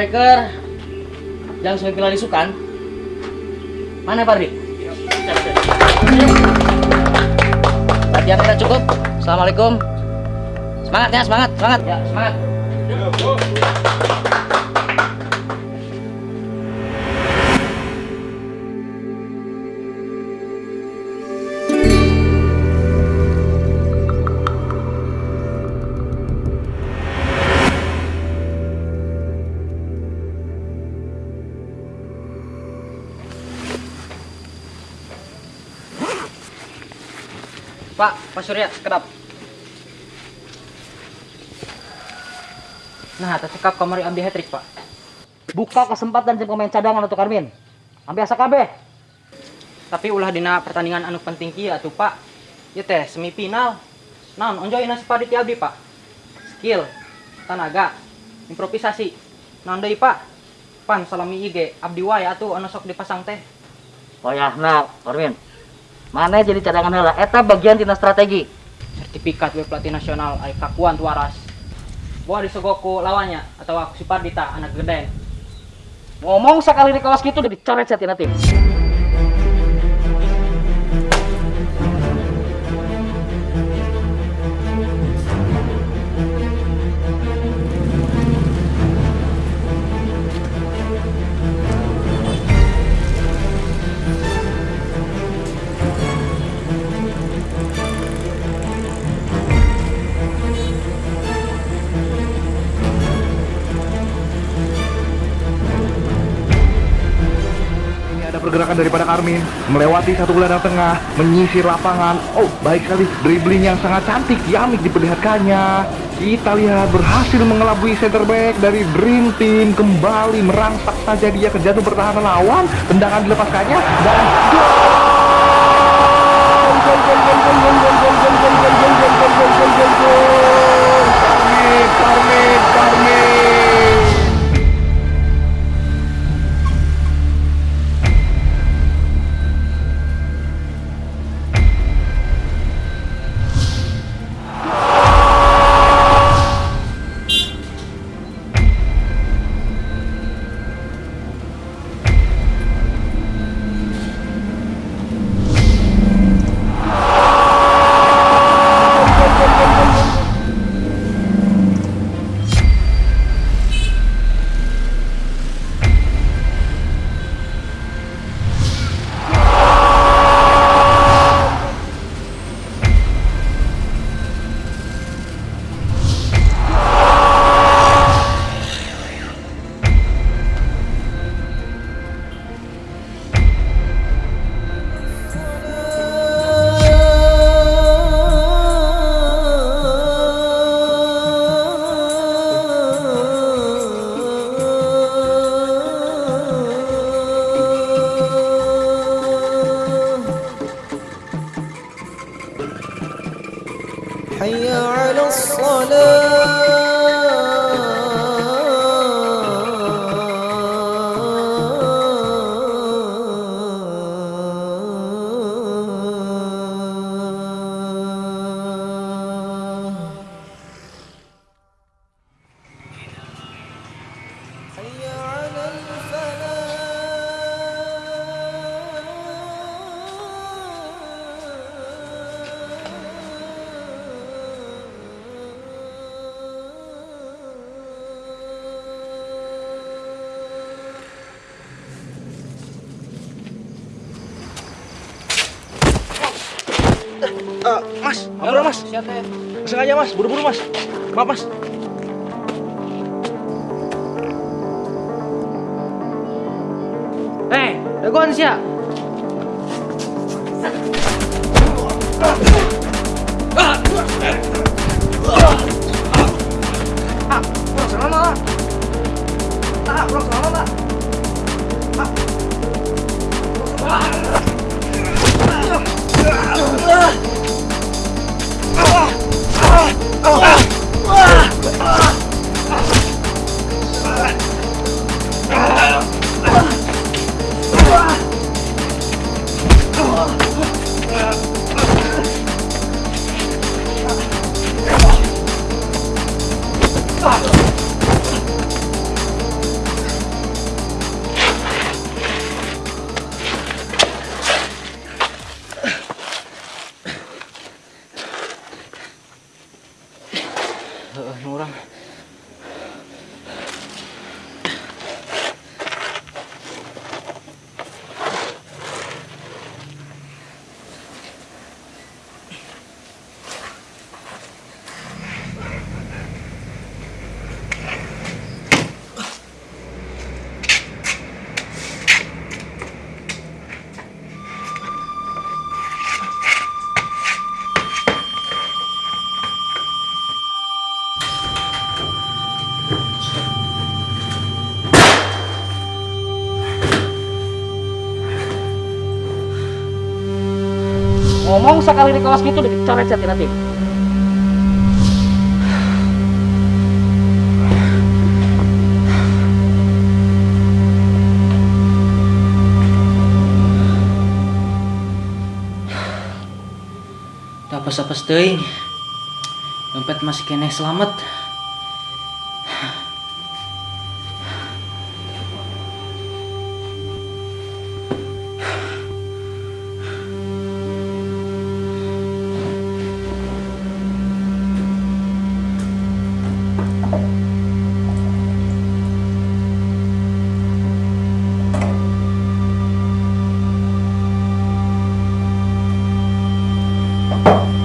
striker yang semifinal isukan mana Pak Rik? Latihan kita cukup. Assalamualaikum. Semangat ya, semangat, semangat ya, semangat. Pak, Pak Surya, sekedap. Nah, tercekap kamari ambil hat-trick, Pak. Buka kesempatan jadi pemain cadangan untuk Armin. Ambil asa KB. Tapi ulah dina pertandingan anu penting kia tuh, Pak. Ya teh semifinal. Naon onjoy nasi padi ti abdi, Pak. Skill, tenaga, improvisasi. Naon deui, Pak? Pan salami IG abdi wae atuh anu sok dipasang teh. Oh ya, nah, Armin. Mana jadi cadangan heula? Eta bagian tina strategi. sertifikat we pelatih nasional ay kakuan tu waras Bawa disogoku lawannya atau aku si Pardita anak gede Ngomong sekali di kelas gitu udah dicoret saya tina tim. Daripada Karmin melewati satu gelandang tengah, menyisir lapangan. Oh, baik sekali dribbling yang sangat cantik, Yamik diperlihatkannya. Kita lihat berhasil mengelabui center back dari Dream Team kembali merangsak saja dia ke jantung pertahanan lawan. Tendangan dilepaskannya dan gol, gol, gol, حي على الصلاة. Eh, mas, apa mas? Siapa ya? Sengaja mas, buru-buru mas. Maaf mas. Eh, dagon siya. Ờ, Nora. Ngomong sekali di kelas gitu udah dicoret ya nanti. Teu apes-apes teuing. Dompet masih kene selamat. 음.